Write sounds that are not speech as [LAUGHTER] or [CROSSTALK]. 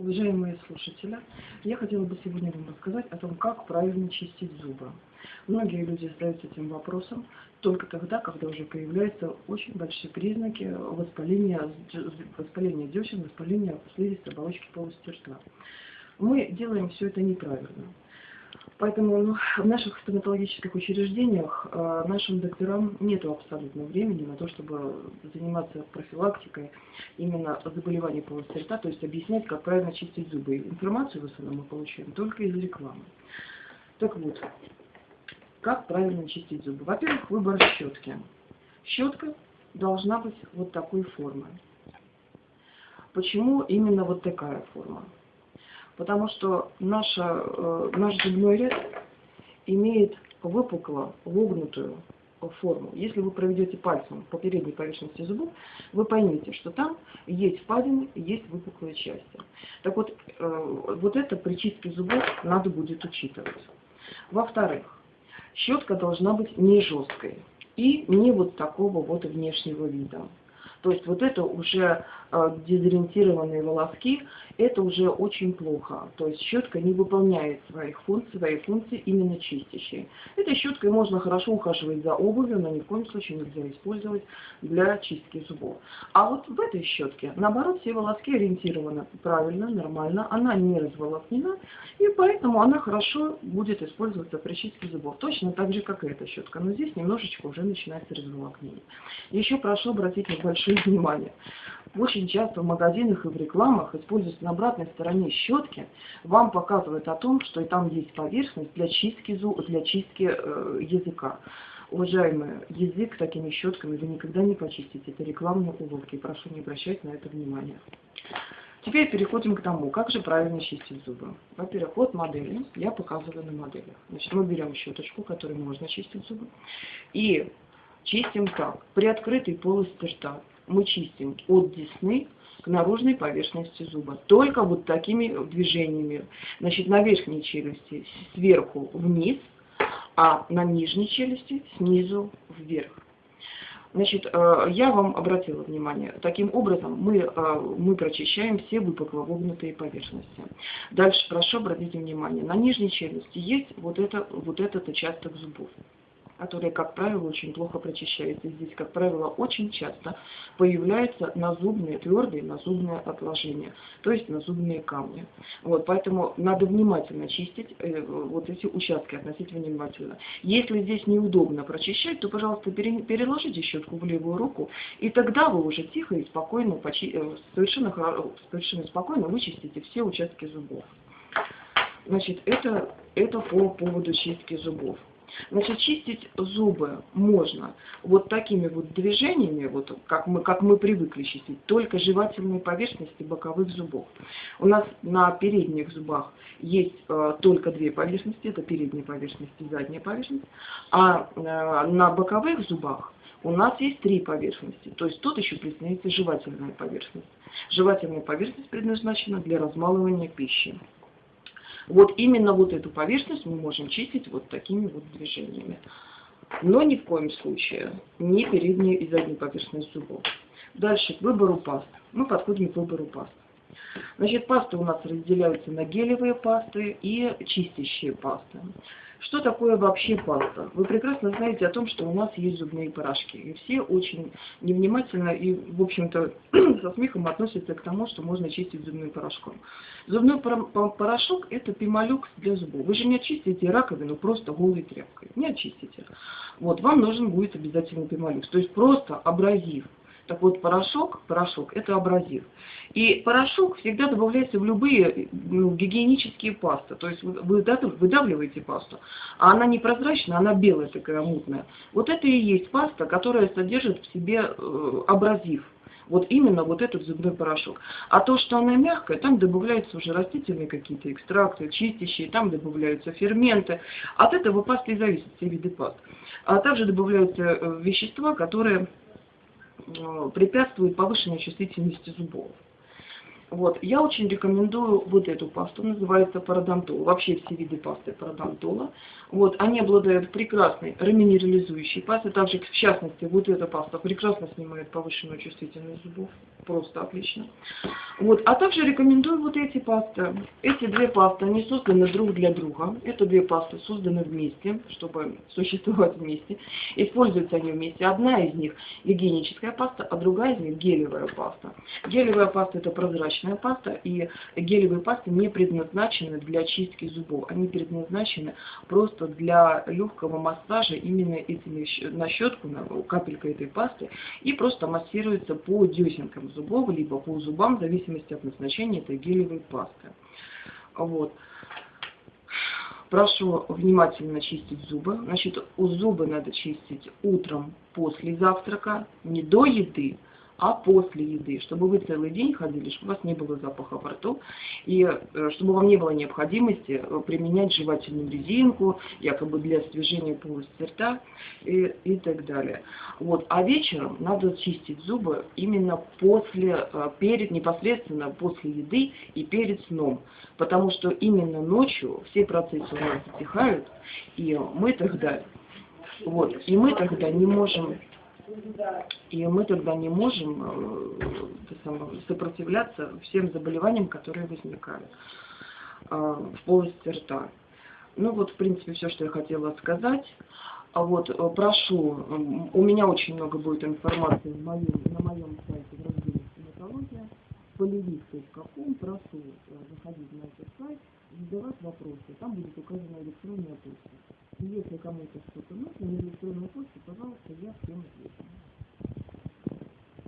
Уважаемые слушатели, я хотела бы сегодня вам рассказать о том, как правильно чистить зубы. Многие люди задаются этим вопросом только тогда, когда уже появляются очень большие признаки воспаления, воспаления десен, воспаления слизистой оболочки полости рта. Мы делаем все это неправильно. Поэтому ну, в наших стоматологических учреждениях э, нашим докторам нет абсолютно времени на то, чтобы заниматься профилактикой именно заболеваний полости рта, то есть объяснять, как правильно чистить зубы. Информацию в основном мы получаем только из рекламы. Так вот, как правильно чистить зубы? Во-первых, выбор щетки. Щетка должна быть вот такой формы. Почему именно вот такая форма? Потому что наша, э, наш зубной ряд имеет выпукло вогнутую форму. Если вы проведете пальцем по передней поверхности зубов, вы поймете, что там есть впадины, есть выпуклые части. Так вот, э, вот это при чистке зубов надо будет учитывать. Во-вторых, щетка должна быть не жесткой и не вот такого вот внешнего вида. То есть вот это уже э, дезориентированные волоски, это уже очень плохо. То есть щетка не выполняет своих функций, свои функции именно чистящие. Этой щеткой можно хорошо ухаживать за обувью, но ни в коем случае нельзя использовать для чистки зубов. А вот в этой щетке, наоборот, все волоски ориентированы правильно, нормально, она не разволокнена, и поэтому она хорошо будет использоваться при чистке зубов. Точно так же, как и эта щетка. Но здесь немножечко уже начинается разволокнение. Еще прошу обратить небольшое внимание. Очень часто в магазинах и в рекламах используются на обратной стороне щетки, вам показывают о том, что там есть поверхность для чистки, для чистки э, языка. Уважаемые, язык такими щетками вы никогда не почистите. Это рекламные уловки. Прошу не обращать на это внимание. Теперь переходим к тому, как же правильно чистить зубы. Во-первых, вот модели. Я показываю на моделях. Значит, мы берем щеточку, которой можно чистить зубы. И чистим так. При открытой полости рта мы чистим от десны к наружной поверхности зуба. Только вот такими движениями. Значит, на верхней челюсти сверху вниз, а на нижней челюсти снизу вверх. Значит, э, я вам обратила внимание, таким образом мы, э, мы прочищаем все выпукло вогнутые поверхности. Дальше прошу обратить внимание, на нижней челюсти есть вот, это, вот этот участок зубов которые, как правило, очень плохо прочищаются. Здесь, как правило, очень часто появляются назубные, твердые назубные отложения, то есть назубные камни. Вот, поэтому надо внимательно чистить э, вот эти участки, относительно внимательно. Если здесь неудобно прочищать, то, пожалуйста, пере, переложите щетку в левую руку, и тогда вы уже тихо и спокойно, почи, э, совершенно, совершенно спокойно вычистите все участки зубов. Значит, это, это по поводу чистки зубов. Значит, чистить зубы можно вот такими вот движениями, вот как мы, как мы привыкли чистить, только жевательные поверхности боковых зубов. У нас на передних зубах есть э, только две поверхности, это передняя поверхность и задняя поверхность, а э, на боковых зубах у нас есть три поверхности, то есть тут еще присоединяется жевательная поверхность. Жевательная поверхность предназначена для размалывания пищи. Вот именно вот эту поверхность мы можем чистить вот такими вот движениями. Но ни в коем случае не передние и задние поверхности зубов. Дальше к выбору паст. Мы подходим к выбору паст. Значит, пасты у нас разделяются на гелевые пасты и чистящие пасты. Что такое вообще паста? Вы прекрасно знаете о том, что у нас есть зубные порошки. И все очень невнимательно и, в общем-то, [CLEARS THROAT] со смехом относятся к тому, что можно чистить зубным порошком. Зубной порошок – это пимолюкс для зубов. Вы же не очистите раковину просто голой тряпкой. Не очистите. Вот, вам нужен будет обязательно пимолюкс. То есть просто абразив так вот, порошок, порошок – это абразив. И порошок всегда добавляется в любые ну, гигиенические пасты. То есть вы выдавливаете пасту, а она не прозрачная, она белая такая мутная. Вот это и есть паста, которая содержит в себе э, абразив. Вот именно вот этот зубной порошок. А то, что она мягкая, там добавляются уже растительные какие-то экстракты, чистящие, там добавляются ферменты. От этого пасты и зависят все виды паст. А также добавляются э, вещества, которые препятствует повышенной чувствительности зубов. Вот, я очень рекомендую вот эту пасту, называется парадонтол. Вообще все виды пасты парадонтола. Вот, они обладают прекрасной реминерализующей пастой. Также, в частности, вот эта паста прекрасно снимает повышенную чувствительность зубов. Просто отлично. Вот, а также рекомендую вот эти пасты. Эти две пасты, они созданы друг для друга. Это две пасты созданы вместе, чтобы существовать вместе. Используются они вместе. Одна из них гигиеническая паста, а другая из них гелевая паста. Гелевая паста это прозрачная паста, и гелевые пасты не предназначены для чистки зубов. Они предназначены просто для легкого массажа именно этими на щетку, на капелька этой пасты, и просто массируется по десенкам зубов, либо по зубам, в зависимости от назначения этой гелевой пасты. Вот. Прошу внимательно чистить зубы. Значит, зубы надо чистить утром после завтрака, не до еды, а после еды, чтобы вы целый день ходили, чтобы у вас не было запаха во рту, и э, чтобы вам не было необходимости э, применять жевательную резинку, якобы для освежения полости рта и, и так далее. Вот. А вечером надо чистить зубы именно после, э, перед, непосредственно после еды и перед сном, потому что именно ночью все процессы у нас затихают, и мы тогда, вот, и мы тогда не можем и мы тогда не можем э, сопротивляться всем заболеваниям, которые возникают э, в полости рта. Ну вот, в принципе, все, что я хотела сказать. А вот э, прошу, у меня очень много будет информации на моем, на моем сайте в разделе стоматология, полевик.ком, прошу заходить на этот сайт, задавать вопросы, там будет указана электронная почта. Если кому-то что-то нужно на электронную почту, пожалуйста, я всем отвечу.